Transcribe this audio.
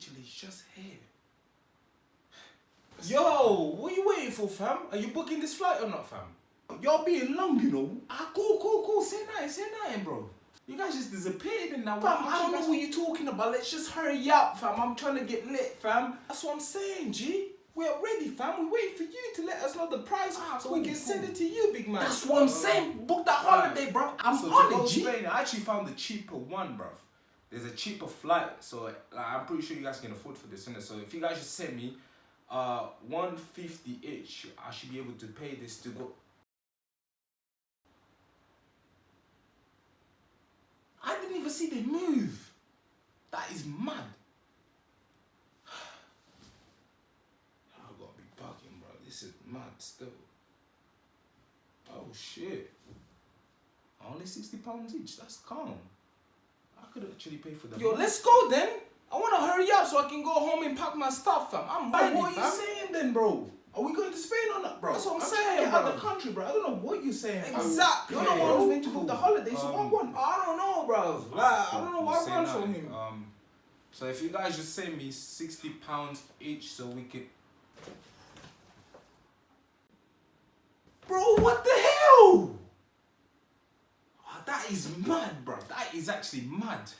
literally just here. Yo, what are you waiting for, fam? Are you booking this flight or not, fam? You're being long, you know. Ah, cool, cool, cool. Say nothing, say nothing, bro. You guys just disappeared in that Fam. I don't know what you're talking about. Let's just hurry up, fam. I'm trying to get lit, fam. That's what I'm saying, G. We're ready, fam. We're waiting for you to let us know the price Ah, so we cool, can send it to you, big man. That's what I'm saying. Book that holiday, bro. I'm so to on it, G. Spain, I actually found the cheaper one, bruv. There's a cheaper flight, so like, I'm pretty sure you guys can afford for this? So if you guys just send me uh 150 each, I should be able to pay this to go. I didn't even see the move. That is mad. I gotta be bugging, bro. This is mad still. Oh shit. Only 60 pounds each. That's calm. I could actually pay for the Yo, let's go then. I want to hurry up so I can go home and pack my stuff, fam. I'm ready, what are you saying then, bro? Are we going to Spain or not, bro? That's what I'm trying saying, to get out bro. of the country, bro. I don't know what you're saying. Exactly. You're the one who's meant to book the holiday, so Um, what one? I don't know, bro. Like, I don't know what runs nothing. from him. Um, so if you guys just send me 60 pounds each so we can... Bro, what the is mad, bro. That is actually mad.